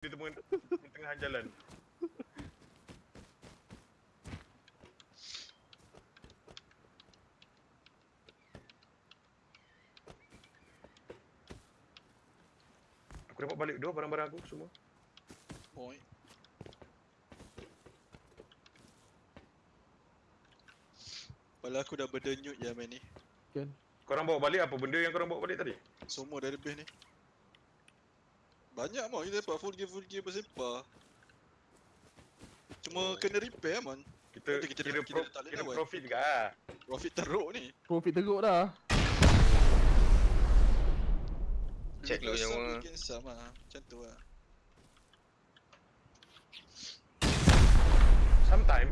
di tengah, di tengah jalan. Aku dapat balik dua barang-barang aku semua. Point. Padahal aku dah berdenyut je main ni. Kan? Korang bawa balik apa benda yang korang bawa balik tadi? Semua dah lebih ni. Banyak mau kita dapat full gear full gear bersepah. Cuma kena repair man. Kita, Nanti kita kira, kita pro, boleh kira lawan. profit juga lah. Profit teruk ni. Profit teruk dah. Check dulu nyawa. bikin sama. Macam tu lah. Sometime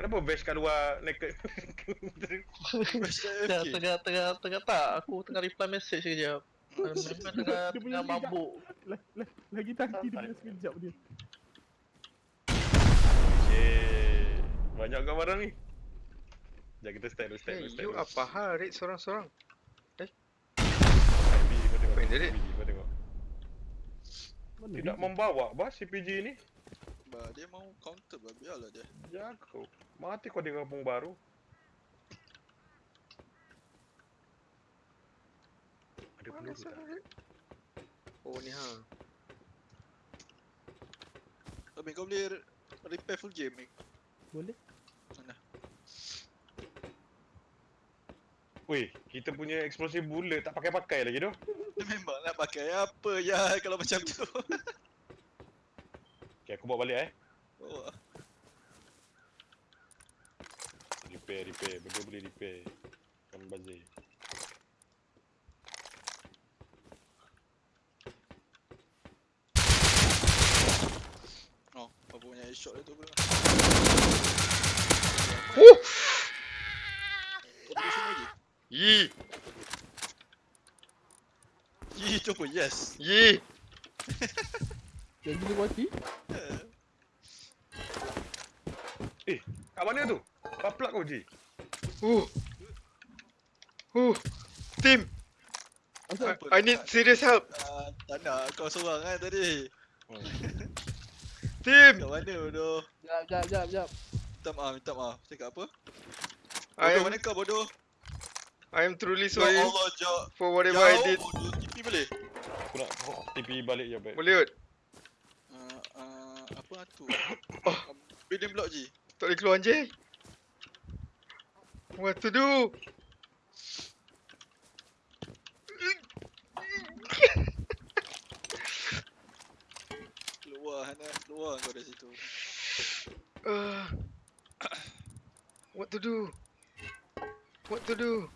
Kenapa bash kat luar naked? Best Tengah, tengah, tengah, tengah tak. Aku tengah reply message sekejap. Memang tengah, Dia punya tengah mabuk. Lagi tangki dia punya sekejap dia. Cik Banyak kau barang ni. Sekejap kita start dulu, Hey, dulu, you dulu. apa hal raid seorang-seorang? IB, kau tengok. Apa yang jadi? Kau tengok. Mana Tidak membawa bah CPG ni. Bah, dia mau counter bah, biarlah dia. Jago Mati kau di kampung baru Ada peluru tak? Oh ni ha. Tapi kau boleh re- repair full game ni. Boleh? Mana? Weh, kita punya explosive bullet tak pakai-pakai lagi tu memang nak pakai apa ya kalau macam tu. Okay, aku bawa balik eh Oh, Repair, repair, benda boleh repair Kan bazir oh, apa punya shot dia tu pula. Uh! Kau sini lagi? Yi! Yi tu apa? Yes. Yi! Yang gila mati? Kat mana tu? Baplak kau Ji Uh! Uh! Team! I, I need serious help! Ah, tak nak kau seorang kan tadi. Team! Kat mana bodoh? Jap, jap, jap, jap. Minta maaf, minta maaf. Cakap apa? I Bodoh am, mana kau bodoh? I am truly Ya sorry Allah, Jok. for whatever I did. bodoh. TP boleh? Aku nak TP balik je baik Boleh kot? Ah, ah, apa tu? Oh. Building block je. Tak boleh keluar anjing? What to do? Keluar Hana, keluar kau dari situ. Uh, what to do? What to do?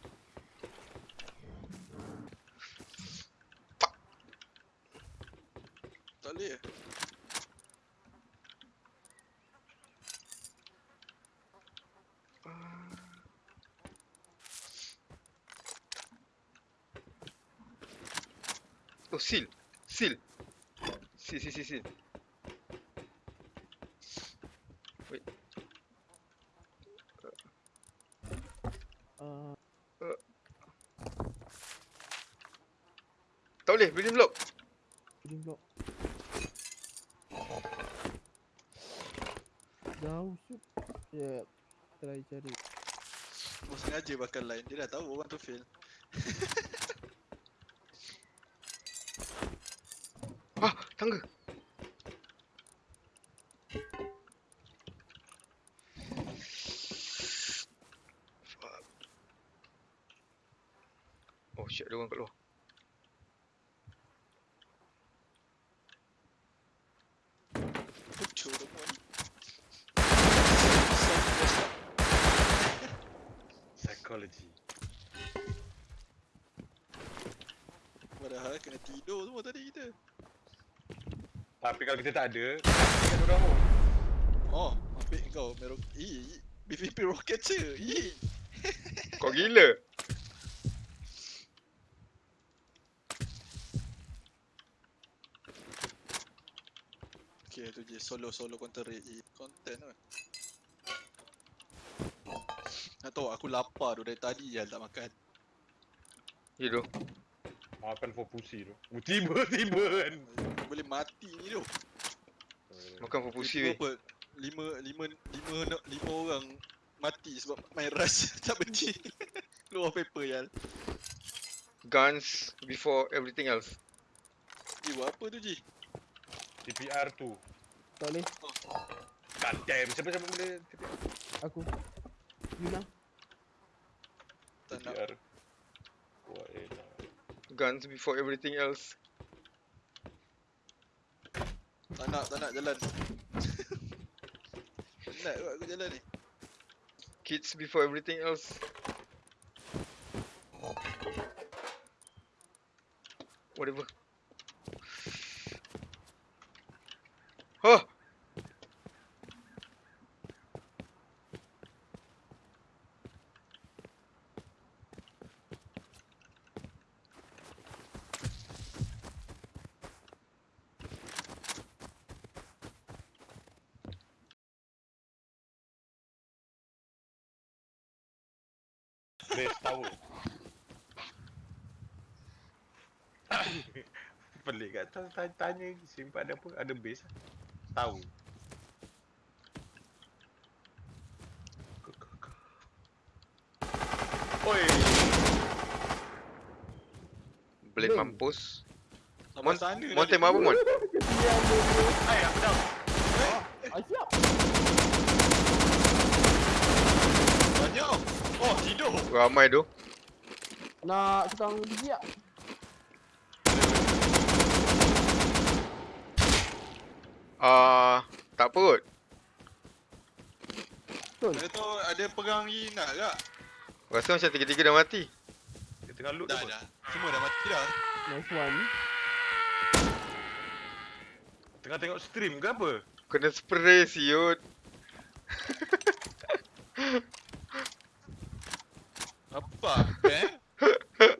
Tak boleh. Uh, oh, seal. Seal. Seal, seal, seal, seal. Ah, Tak boleh, building block. building block. Jauh shoot. Yep. Try cari. Kau sengaja bakar line. Dia dah tahu orang tu fail. Ah, tangga. Shit, ada orang kat luar. Psychology Padahal kena tidur semua tadi kita. Tapi kalau kita tak ada Kita orang tu Oh, ambil kau merok. Ih, BVP rocket je. Ih. Kau gila. Okay, tu je solo solo counter raid je. Content kan. Nak tahu aku lapar tu dari tadi je tak makan. Ya tu. Makan for pussy tu Oh, Tiba-tiba kan Boleh mati je ni tu. Makan pupusi weh. Tiba-tiba apa? Lima, lima, lima, lima, lima orang mati sebab main rush tak berhenti. Keluar paper ya. Guns before everything else. Eh, buat apa tu Ji? TPR tu. Tak boleh. God damn. Siapa-siapa boleh TPR? Aku. Yuna. Tak nak. TPR. Wah, elah. Guns before everything else. Tak nak, tak nak jalan. Penat kot aku jalan ni. Kids before everything else. Whatever. Base tower. Pelik kat tanya, tanya, tanya simpan ada apa? Ada base lah. Tahu. Oi. Blade mampus. Sampai Mon, sana Mon tembak apa Mon? Hai, aku down. Ah, siap. Banyak. Oh, tidur. Ramai tu. Nak tukang biji tak? Ah, tak apa kot. Betul. Dia tu ada perang lagi nak tak? Rasa macam tiga-tiga dah mati. Dia tengah loot Dah, apa? dah. Semua dah mati dah. Nice one. Tengah tengok stream ke apa? Kena spray siut. Apa? Eh?